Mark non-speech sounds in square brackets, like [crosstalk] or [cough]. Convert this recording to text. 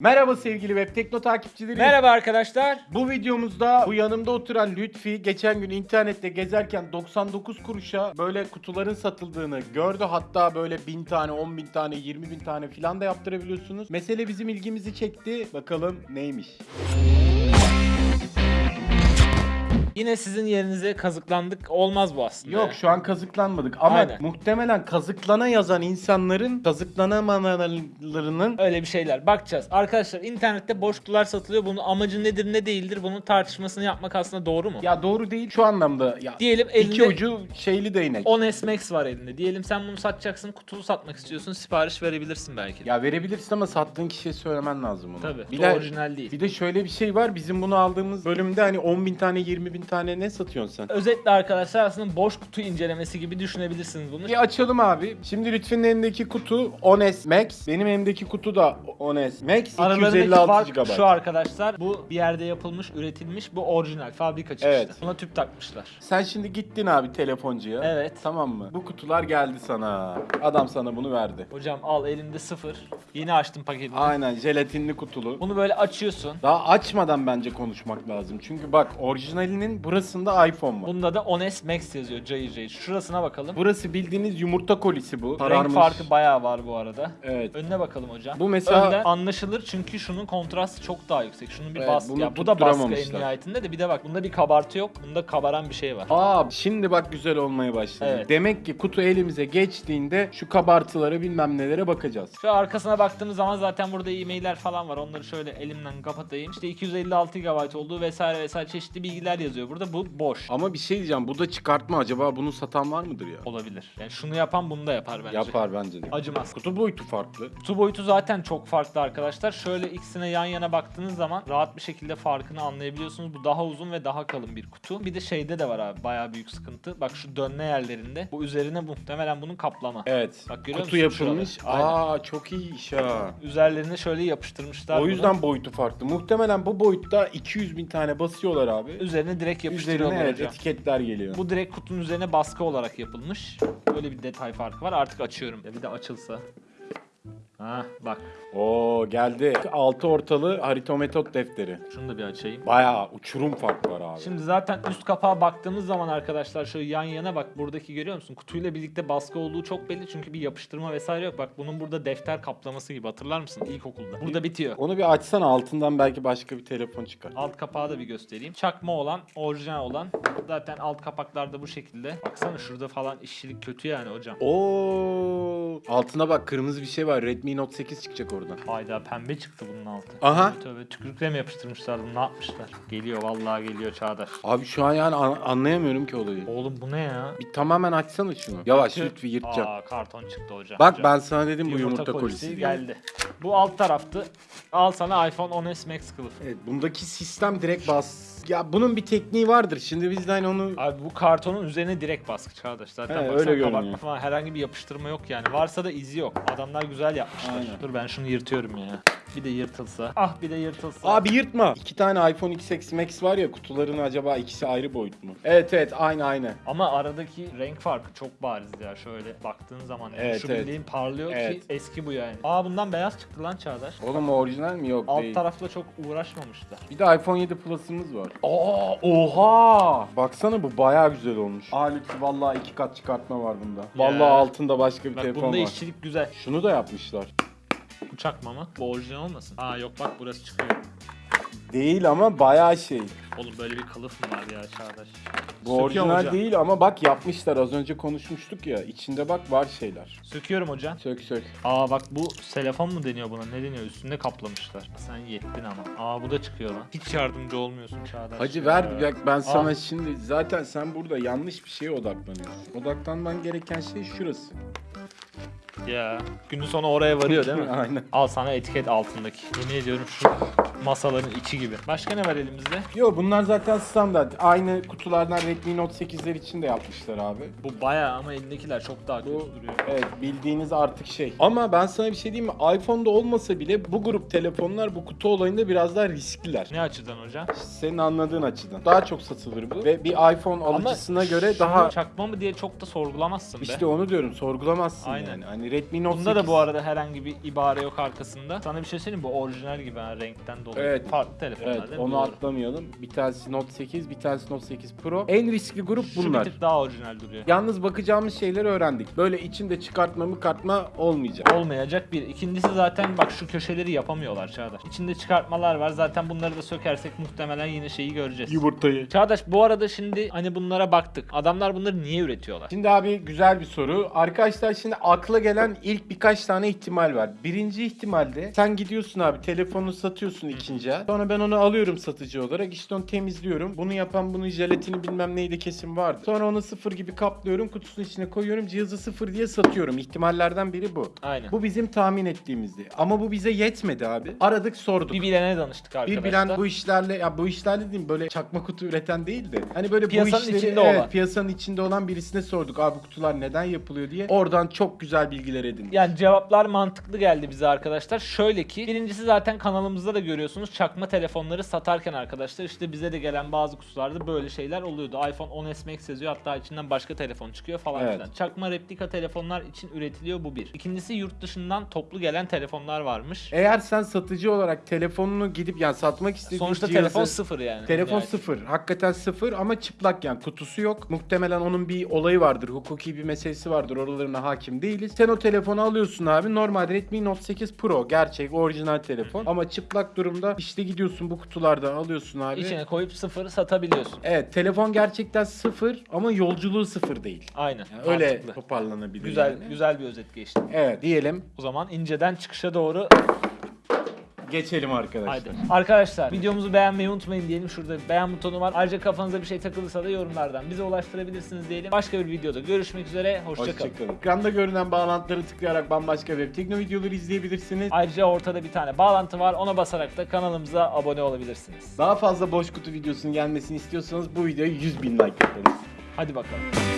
Merhaba sevgili Web Tekno takipçileri. Merhaba arkadaşlar. Bu videomuzda bu yanımda oturan Lütfi geçen gün internette gezerken 99 kuruşa böyle kutuların satıldığını gördü. Hatta böyle 1000 tane, 10 bin tane, 20 bin tane filan da yaptırabiliyorsunuz. Mesele bizim ilgimizi çekti. Bakalım neymiş? Yine sizin yerinize kazıklandık. Olmaz bu aslında. Yok şu an kazıklanmadık ama Aynen. muhtemelen kazıklana yazan insanların kazıklanamalarının Öyle bir şeyler. Bakacağız. Arkadaşlar internette boş kutular satılıyor. Bunun amacı nedir ne değildir bunun tartışmasını yapmak aslında doğru mu? ya doğru değil şu anlamda ya Diyelim elinde iki ucu şeyli değnek. 10 S-Max var elinde. Diyelim sen bunu satacaksın, kutulu satmak istiyorsun, sipariş verebilirsin belki. Ya verebilirsin ama sattığın kişiye söylemen lazım bunu. Tabii. Bir de, orijinal değil. bir de şöyle bir şey var. Bizim bunu aldığımız bölümde hani 10 bin tane 20 bin tane ne satıyorsun sen? Özetle arkadaşlar aslında boş kutu incelemesi gibi düşünebilirsiniz bunu. Bir açalım abi. Şimdi Lütfü'nün elindeki kutu 10S Max. Benim elimdeki kutu da 10S Max. Aralarındaki 256 fark GB. şu arkadaşlar. Bu bir yerde yapılmış, üretilmiş. Bu orijinal, fabrika çıkışlı. Evet. Buna tüp takmışlar. Sen şimdi gittin abi telefoncuya. Evet. Tamam mı? Bu kutular geldi sana. Adam sana bunu verdi. Hocam al elinde sıfır. Yeni açtım paketini. Aynen jelatinli kutulu. Bunu böyle açıyorsun. Daha açmadan bence konuşmak lazım. Çünkü bak orijinalinin burasında iPhone var. Bunda da 10S Max yazıyor cayır. Şurasına bakalım. Burası bildiğiniz yumurta kolisi bu. Renk farkı bayağı var bu arada. Evet. Önüne bakalım hocam. Bu mesela- Önden anlaşılır çünkü şunun kontrastı çok daha yüksek. Şunun bir Evet, baskı. bunu Ya bu da baskı en tutturamamışlar. nihayetinde de bir de bak bunda bir kabartı yok. Bunda kabaran bir şey var. Aa şimdi bak güzel olmaya başladı. Evet. Demek ki kutu elimize geçtiğinde şu kabartılara bilmem nelere bakacağız. Şu arkasına baktığımız zaman zaten burada e-mailler falan var. Onları şöyle elimden kapatayım. İşte 256 GB olduğu vesaire vesaire çeşitli bilgiler yazıyor. Burada bu boş. Ama bir şey diyeceğim. Bu da çıkartma acaba bunu satan var mıdır ya? Olabilir. Yani şunu yapan bunu da yapar bence. Yapar bence de. Acımaz. Kutu boyutu farklı. Kutu boyutu zaten çok farklı arkadaşlar. Şöyle ikisine yan yana baktığınız zaman rahat bir şekilde farkını anlayabiliyorsunuz. Bu daha uzun ve daha kalın bir kutu. Bir de şeyde de var abi bayağı büyük sıkıntı. Bak şu dönme yerlerinde. Bu üzerine muhtemelen bunun kaplama. Evet. Bak görüyor Kutu musun yapılmış. Aynen. Aa çok iyi iş ha. Üzerlerine şöyle yapıştırmışlar. O bunu. yüzden boyutu farklı. Muhtemelen bu boyutta 200 bin tane basıyorlar abi. üzerine direkt yapıştırıyorlar Üzerine evet, hocam. etiketler geliyor. Bu direkt kutunun üzerine baskı olarak yapılmış. Böyle bir detay farkı var. Artık açıyorum. Ya bir de açılsa. Ha bak. Oo geldi. Altı ortalı haritometot defteri. Şunu da bir açayım. Bayağı uçurum fark var abi. Şimdi zaten üst kapağa baktığımız zaman arkadaşlar şöyle yan yana bak buradaki görüyor musun? Kutuyla birlikte baskı olduğu çok belli çünkü bir yapıştırma vesaire yok. Bak bunun burada defter kaplaması gibi hatırlar mısın ilkokulda? Burada bitiyor. Onu bir açsana altından belki başka bir telefon çıkar. Alt kapağı da bir göstereyim. Çakma olan, orijinal olan. Zaten alt kapaklarda bu şekilde. Baksana şurada falan işçilik kötü yani hocam. Oo, altına bak kırmızı bir şey var. Redmi Note 8 çıkacak oradan. Hayda pembe çıktı bunun altı. Aha. Tövbe tövbe tükürükle mi yapıştırmışlar bunu ne yapmışlar? Geliyor vallahi geliyor Çağdaş. Abi şu an yani an- anlayamıyorum ki olayı. Oğlum bu ne ya? Bir tamamen açsana şunu. Yavaş Tüh. lütfen yırtacağım. Aa karton çıktı hocam. Bak Hocam. ben sana dedim bu yumurta, kolisi. diye. geldi. Bu alt taraftı. Al sana iPhone 10s Max kılıf. Evet, bundaki sistem direkt bas. Ya bunun bir tekniği vardır. Şimdi biz de hani onu Abi bu kartonun üzerine direkt baskı Çağdaş. Zaten He, öyle görünüyor. falan herhangi bir yapıştırma yok yani. Varsa da izi yok. Adamlar güzel yapmışlar. Aynen. Dur ben şunu yırtıyorum ya. Bir de yırtılsa. Ah bir de yırtılsa. Abi yırtma. İki tane iPhone XS Max var ya kutuların acaba ikisi ayrı boyut mu? Evet evet aynı aynı. Ama aradaki renk farkı çok bariz ya. Şöyle baktığın zaman yani Evet, şu evet. bildiğin parlıyor Evet. ki eski bu yani. Aa bundan beyaz çıktı lan Çağdaş. Oğlum o orijinal mi? Yok Alt değil. tarafla çok uğraşmamışlar. Bir de iPhone 7 Plus'ımız var. Aa oha! Baksana bu bayağı güzel olmuş. Aa lütfen vallahi iki kat çıkartma var bunda. Vallahi altında başka bir Bak telefon bunda var. işçilik güzel. Şunu da yapmışlar. Bu çakma mı? Bu orijinal olmasın? Aa yok bak burası çıkıyor. Değil ama bayağı şey. Oğlum böyle bir kılıf mı var ya Çağdaş? Bu Söküyorum orijinal hocam. değil ama bak yapmışlar. Az önce konuşmuştuk ya. İçinde bak var şeyler. Söküyorum hocam. Sök sök. Aa bak bu selefon mu deniyor buna? Ne deniyor? Üstünde kaplamışlar. Sen yettin ama. Aa bu da çıkıyor lan. Hiç yardımcı olmuyorsun Çağdaş. Hacı ya. ver bak ben sana şimdi zaten sen burada yanlış bir şeye odaklanıyorsun. Odaklanman gereken şey şurası. Ya günün sonu oraya varıyor değil mi? [laughs] Aynen. Al sana etiket altındaki. Yemin ediyorum şu masaların içi gibi. Başka ne var elimizde? Yo bunlar zaten standart. Aynı kutulardan Redmi Note 8'ler için de yapmışlar abi. Bu bayağı ama elindekiler çok daha kötü Bu duruyor. evet bildiğiniz artık şey. Ama ben sana bir şey diyeyim mi? iPhone'da olmasa bile bu grup telefonlar bu kutu olayında biraz daha riskliler. Ne açıdan hocam? Senin anladığın açıdan. Daha çok satılır bu. Ve bir iPhone alıcısına göre şunu daha çakma mı diye çok da sorgulamazsın be. işte onu diyorum sorgulamazsın Aynen. yani. Hani Redmi Note Bunda da 8. bu arada herhangi bir ibare yok arkasında. Sana bir şey söyleyeyim mi? Bu orijinal gibi ha renkten dolayı. Evet. Farklı telefonlar Evet değil mi? onu Doğru. atlamayalım. Bir tanesi Note 8, bir tanesi Note 8 Pro. En riskli grup Şu bunlar. bir tık daha orijinal duruyor. Yalnız bakacağımız şeyleri öğrendik. Böyle içinde çıkartma mı kartma olmayacak. Olmayacak bir. İkincisi zaten bak şu köşeleri yapamıyorlar Çağdaş. İçinde çıkartmalar var. Zaten bunları da sökersek muhtemelen yine şeyi göreceğiz. Yumurtayı. Çağdaş bu arada şimdi hani bunlara baktık. Adamlar bunları niye üretiyorlar? Şimdi abi güzel bir soru. Arkadaşlar şimdi akla gelen ilk birkaç tane ihtimal var. Birinci ihtimalde sen gidiyorsun abi telefonunu satıyorsun ikinci el. Sonra ben onu alıyorum satıcı olarak işte onu temizliyorum. Bunu yapan bunun jelatini bilmem neydi kesin vardı. Sonra onu sıfır gibi kaplıyorum kutusunun içine koyuyorum cihazı sıfır diye satıyorum. İhtimallerden biri bu. Aynen. Bu bizim tahmin ettiğimizdi. Ama bu bize yetmedi abi. Aradık sorduk. Bir bilene danıştık arkadaşlar. Bir bilen bu işlerle ya bu işlerle değil böyle çakma kutu üreten değil de hani böyle Piyasanın bu işleri içinde evet, olan. piyasanın içinde olan birisine sorduk abi bu kutular neden yapılıyor diye. Oradan çok güzel bilgiler edindik. Yani cevaplar mantıklı geldi bize arkadaşlar. Şöyle ki birincisi zaten kanalımızda da görüyorsunuz çakma telefonları satarken arkadaşlar işte bize de gelen bazı kutularda böyle şeyler oluyordu. iPhone 10s Max yazıyor hatta içinden başka telefon çıkıyor falan Evet. filan. Çakma replika telefonlar için üretiliyor bu bir. İkincisi yurt dışından toplu gelen telefonlar varmış. Eğer sen satıcı olarak telefonunu gidip yani satmak istediğin Sonuçta cihazı- telefon sıfır yani. Telefon Yani. sıfır. Hakikaten sıfır ama çıplak yani kutusu yok. Muhtemelen onun bir olayı vardır. Hukuki bir meselesi vardır. Oralarına hakim değiliz. Sen o telefonu alıyorsun abi. Normal Redmi Note 8 Pro. Gerçek orijinal telefon. Ama çıplak durumda işte gidiyorsun bu kutulardan alıyorsun abi. İçine koyup sıfır satabiliyorsun. Evet telefon gerçekten sıfır ama yolculuğu sıfır değil. Aynen. Yani öyle mantıklı. toparlanabilir Güzel yani. güzel bir özet geçti. Evet diyelim O zaman inceden çıkışa doğru geçelim arkadaşlar. Haydi. Arkadaşlar videomuzu beğenmeyi unutmayın diyelim. Şurada beğen butonu var. Ayrıca kafanıza bir şey takılırsa da yorumlardan bize ulaştırabilirsiniz diyelim. Başka bir videoda görüşmek üzere. Hoşçakalın. Hoşçakalın. Ekranda görünen bağlantıları tıklayarak bambaşka web tekno videoları izleyebilirsiniz. Ayrıca ortada bir tane bağlantı var. Ona basarak da kanalımıza abone olabilirsiniz. Daha fazla boş kutu videosunun gelmesini istiyorsanız bu videoya 100 bin like yaparız. Hadi bakalım.